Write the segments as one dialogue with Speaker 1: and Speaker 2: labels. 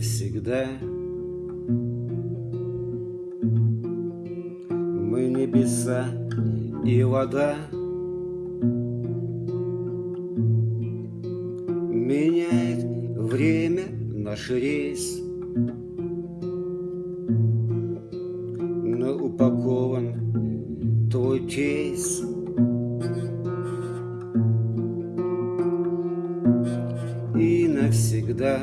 Speaker 1: навсегда. Мы небеса и вода. Меняет время наш рейс. Но упакован твой кейс. Навсегда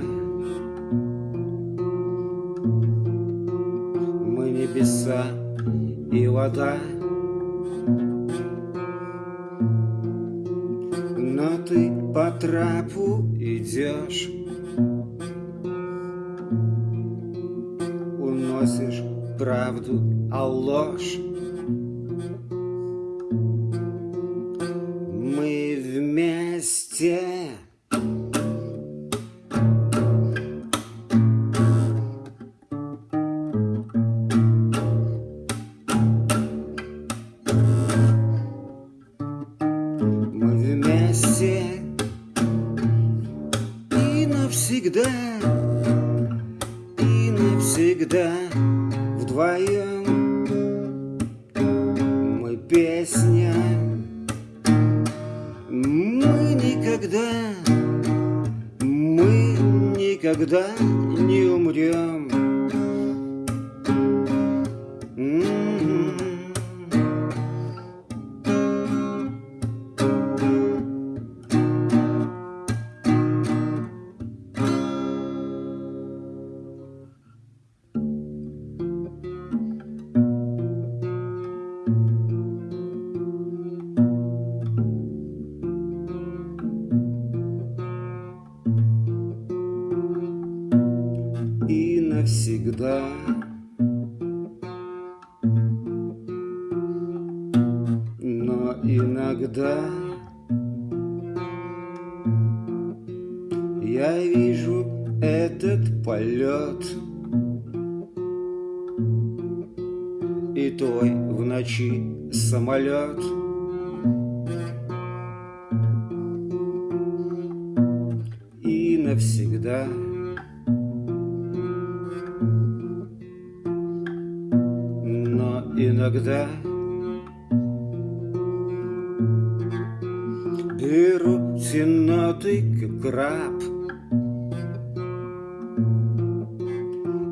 Speaker 1: и вода. Но ты по трапу идешь Уносишь правду, а ложь. Мы вместе и навсегда, и навсегда вдвоем. Мы песня, мы никогда, мы никогда не умрем. Навсегда. Но иногда я вижу этот полет и твой в ночи самолет. И навсегда. Иногда. Беру тенотый краб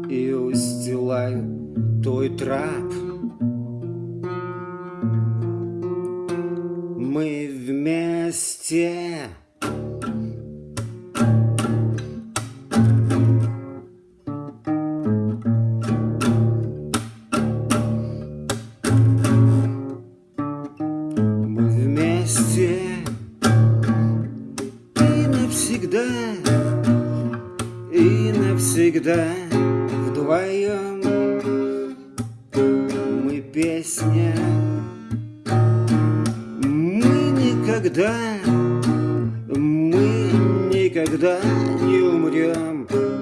Speaker 1: И устилаю твой трап. Мы вместе и навсегда, и навсегда вдвоем. Мы песня, мы никогда, мы никогда не умрем.